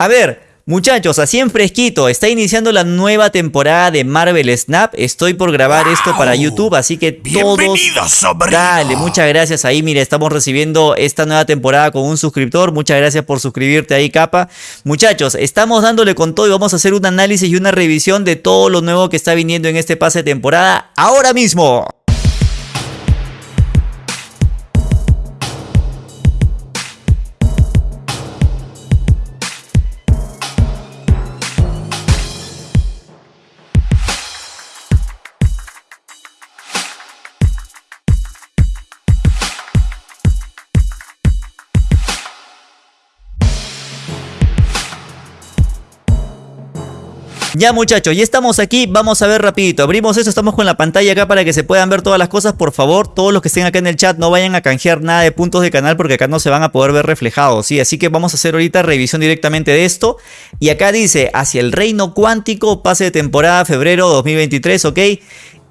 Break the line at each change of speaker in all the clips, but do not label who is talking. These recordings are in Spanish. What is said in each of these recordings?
A ver, Muchachos, así en fresquito, está iniciando la nueva temporada de Marvel Snap. Estoy por grabar esto para YouTube, así que todos... Dale, muchas gracias ahí. Mire, estamos recibiendo esta nueva temporada con un suscriptor. Muchas gracias por suscribirte ahí, capa. Muchachos, estamos dándole con todo y vamos a hacer un análisis y una revisión de todo lo nuevo que está viniendo en este pase de temporada ahora mismo. Ya muchachos, ya estamos aquí, vamos a ver rapidito, abrimos esto, estamos con la pantalla acá para que se puedan ver todas las cosas, por favor, todos los que estén acá en el chat no vayan a canjear nada de puntos de canal porque acá no se van a poder ver reflejados, ¿sí? Así que vamos a hacer ahorita revisión directamente de esto, y acá dice, hacia el reino cuántico, pase de temporada, febrero 2023, ¿ok?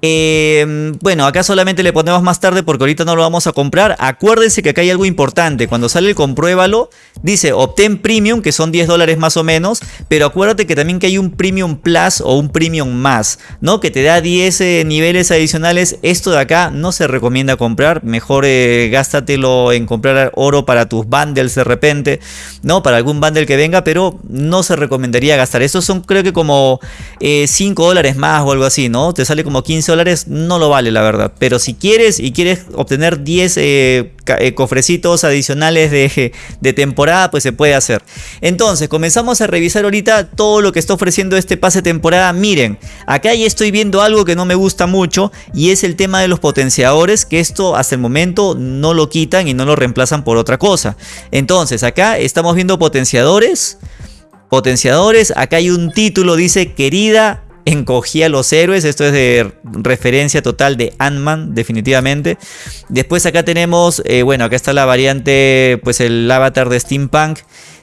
Eh, bueno, acá solamente le ponemos más tarde porque ahorita no lo vamos a comprar. Acuérdense que acá hay algo importante. Cuando sale el compruébalo, dice obtén premium, que son 10 dólares más o menos. Pero acuérdate que también que hay un premium plus o un premium más, ¿no? Que te da 10 eh, niveles adicionales. Esto de acá no se recomienda comprar. Mejor eh, gástatelo en comprar oro para tus bundles de repente, ¿no? Para algún bundle que venga, pero no se recomendaría gastar. Estos son creo que como 5 dólares más o algo así, ¿no? Te sale como 15 no lo vale la verdad. Pero si quieres y quieres obtener 10 eh, eh, cofrecitos adicionales de, de, temporada, pues se puede hacer. Entonces, comenzamos a revisar ahorita todo lo que está ofreciendo este pase temporada. Miren, acá ya estoy viendo algo que no me gusta mucho y es el tema de los potenciadores, que esto hasta el momento no lo quitan y no lo reemplazan por otra cosa. Entonces, acá estamos viendo potenciadores. Potenciadores, acá hay un título, dice querida encogía a los héroes. Esto es de referencia total de Ant-Man, definitivamente. Después acá tenemos, eh, bueno, acá está la variante, pues el avatar de Steampunk.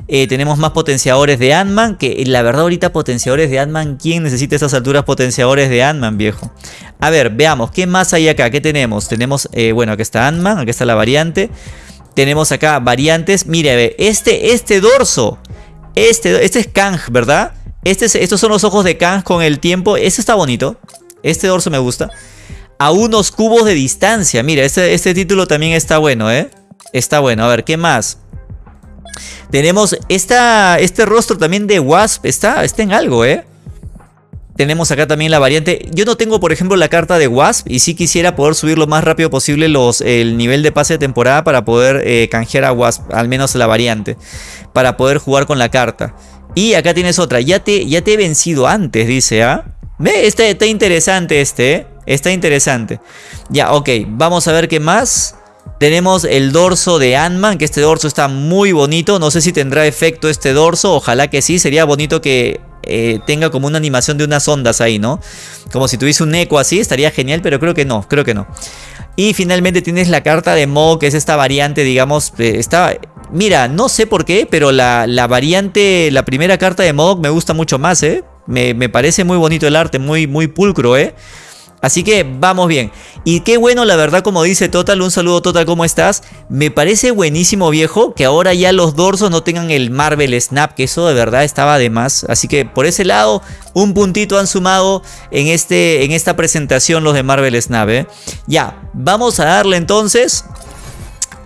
Eh, tenemos más potenciadores de Ant-Man, que la verdad ahorita potenciadores de Ant-Man, ¿quién necesita esas alturas potenciadores de Ant-Man, viejo? A ver, veamos, ¿qué más hay acá? ¿Qué tenemos? Tenemos, eh, bueno, acá está Ant-Man, acá está la variante. Tenemos acá variantes, mire, este, este dorso, este, este es Kang, ¿verdad? Este estos son los ojos de Kang con el tiempo. Este está bonito. Este dorso me gusta. A unos cubos de distancia. Mira, este, este título también está bueno, ¿eh? Está bueno. A ver, ¿qué más? Tenemos esta, este rostro también de Wasp. Está, está en algo, ¿eh? Tenemos acá también la variante. Yo no tengo, por ejemplo, la carta de Wasp. Y sí quisiera poder subir lo más rápido posible los, el nivel de pase de temporada para poder eh, canjear a Wasp. Al menos la variante. Para poder jugar con la carta. Y acá tienes otra. Ya te, ya te he vencido antes, dice, ¿ah? Ve, este, está interesante este, ¿eh? Está interesante. Ya, ok. Vamos a ver qué más. Tenemos el dorso de Ant-Man, que este dorso está muy bonito. No sé si tendrá efecto este dorso. Ojalá que sí. Sería bonito que eh, tenga como una animación de unas ondas ahí, ¿no? Como si tuviese un eco así. Estaría genial, pero creo que no. Creo que no. Y finalmente tienes la carta de Mo, que es esta variante, digamos, eh, está Mira, no sé por qué, pero la, variante, la primera carta de Modok me gusta mucho más, ¿eh? Me, me, parece muy bonito el arte, muy, muy pulcro, ¿eh? Así que vamos bien. Y qué bueno, la verdad, como dice Total, un saludo Total, ¿cómo estás? Me parece buenísimo, viejo, que ahora ya los dorsos no tengan el Marvel Snap, que eso de verdad estaba de más. Así que por ese lado, un puntito han sumado en, este, en esta presentación los de Marvel Snap, ¿eh? Ya, vamos a darle entonces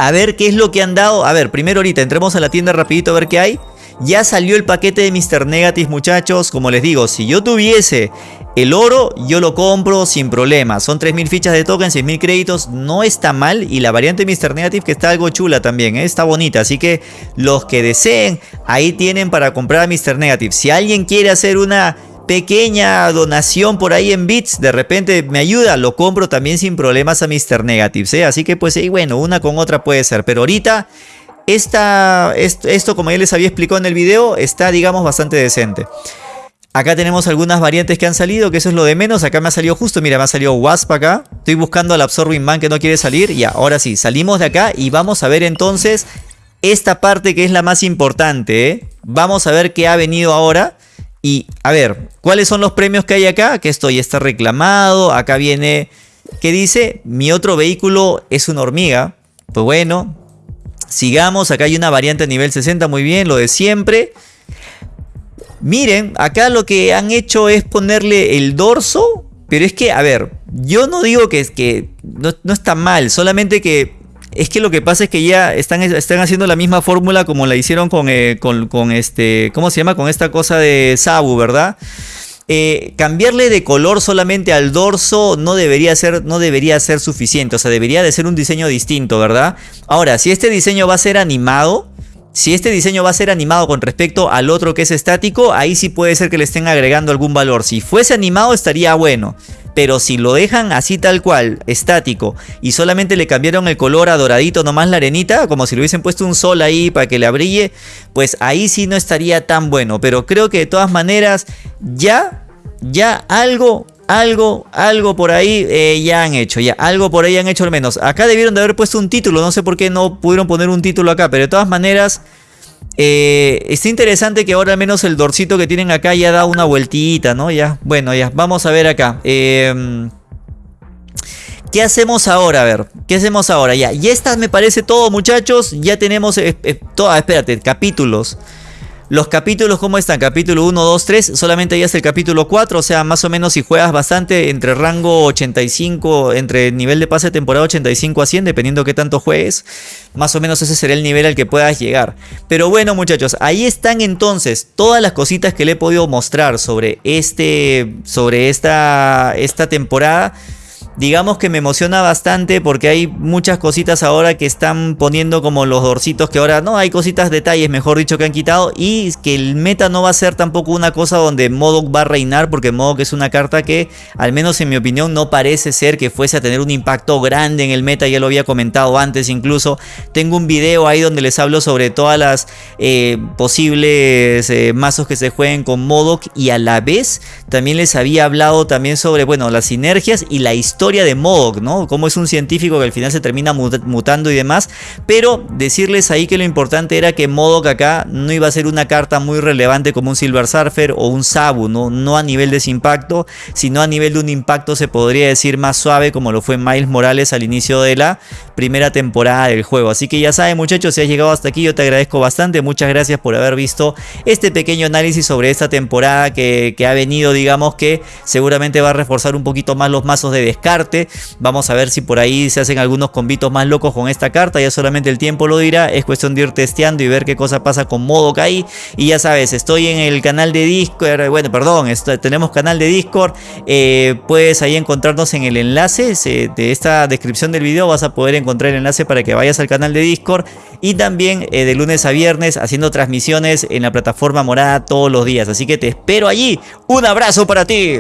a ver qué es lo que han dado. A ver, primero ahorita entremos a la tienda rapidito a ver qué hay. Ya salió el paquete de Mr. Negative, muchachos. Como les digo, si yo tuviese el oro, yo lo compro sin problema. Son 3.000 fichas de token, 6.000 créditos. No está mal. Y la variante Mr. Negative que está algo chula también. ¿eh? Está bonita. Así que los que deseen, ahí tienen para comprar a Mr. Negative. Si alguien quiere hacer una pequeña donación por ahí en bits, de repente me ayuda, lo compro también sin problemas a Mr. Negatives, ¿eh? así que pues sí, bueno, una con otra puede ser, pero ahorita esta, esto, como ya les había explicado en el video está digamos bastante decente. Acá tenemos algunas variantes que han salido, que eso es lo de menos. Acá me ha salido justo, mira, me ha salido Wasp acá. Estoy buscando al Absorbing Man que no quiere salir. Y ahora sí, salimos de acá y vamos a ver entonces esta parte que es la más importante. ¿eh? Vamos a ver qué ha venido ahora. Y a ver, ¿cuáles son los premios que hay acá? Que esto ya está reclamado. Acá viene, ¿qué dice? Mi otro vehículo es una hormiga. Pues bueno, sigamos. Acá hay una variante a nivel 60, muy bien, lo de siempre. Miren, acá lo que han hecho es ponerle el dorso. Pero es que, a ver, yo no digo que, que no, no está mal, solamente que es que lo que pasa es que ya están, están haciendo la misma fórmula como la hicieron con, eh, con, este, ¿cómo se llama? Con esta cosa de Sabu, ¿verdad? Eh, cambiarle de color solamente al dorso no debería, ser, no debería ser suficiente, o sea, debería de ser un diseño distinto, ¿verdad? Ahora, si este diseño va a ser animado, si este diseño va a ser animado con respecto al otro que es estático, ahí sí puede ser que le estén agregando algún valor. Si fuese animado estaría bueno. Pero si lo dejan así tal cual, estático, y solamente le cambiaron el color a doradito nomás la arenita, como si le hubiesen puesto un sol ahí para que le brille, pues ahí sí no estaría tan bueno. Pero creo que de todas maneras, ya, ya algo, algo, algo por ahí eh, ya han hecho, ya algo por ahí han hecho al menos. Acá debieron de haber puesto un título, no sé por qué no pudieron poner un título acá, pero de todas maneras... Eh, está interesante que ahora al menos el dorcito que tienen acá ya da una vueltita, ¿no? Ya, bueno, ya, vamos a ver acá. Em, ¿Qué hacemos ahora? A ver, ¿qué hacemos ahora? Ya, y estas me parece todo, muchachos. Ya tenemos, eh, eh espérate, capítulos. Los capítulos, ¿cómo están? Capítulo 1, 2, 3, solamente ya es el capítulo 4, o sea, más o menos si juegas bastante entre rango 85, entre nivel de pase de temporada 85 a 100, dependiendo qué tanto juegues, más o menos ese será el nivel al que puedas llegar. Pero bueno muchachos, ahí están entonces todas las cositas que le he podido mostrar sobre, este, sobre esta, esta temporada digamos que me emociona bastante porque hay muchas cositas ahora que están poniendo como los dorcitos que ahora no hay cositas detalles mejor dicho que han quitado y que el meta no va a ser tampoco una cosa donde Modok va a reinar porque Modok es una carta que al menos en mi opinión no parece ser que fuese a tener un impacto grande en el meta ya lo había comentado antes incluso. Tengo un video ahí donde les hablo sobre todas las eh, posibles eh, mazos que se jueguen con Modok y a la vez también les había hablado también sobre bueno las sinergias y la historia de Modok, ¿no? Cómo es un científico que al final se termina mutando y demás. Pero decirles ahí que lo importante era que Modok acá no iba a ser una carta muy relevante como un Silver Surfer o un Sabu, ¿no? No a nivel de ese impacto, sino a nivel de un impacto se podría decir más suave como lo fue Miles Morales al inicio de la primera temporada del juego. Así que ya saben muchachos, si has llegado hasta aquí yo te agradezco bastante. Muchas gracias por haber visto este pequeño análisis sobre esta temporada que, que ha venido, digamos que seguramente va a reforzar un poquito más los mazos de Vamos a ver si por ahí se hacen algunos convitos más locos con esta carta. Ya solamente el tiempo lo dirá. Es cuestión de ir testeando y ver qué cosa pasa con modo ahí. Y ya sabes, estoy en el canal de Discord. Bueno, perdón, tenemos canal de Discord. Eh, puedes ahí encontrarnos en el enlace de esta descripción del video. Vas a poder encontrar el enlace para que vayas al canal de Discord. Y también eh, de lunes a viernes haciendo transmisiones en la plataforma morada todos los días. Así que te espero allí. Un abrazo para ti.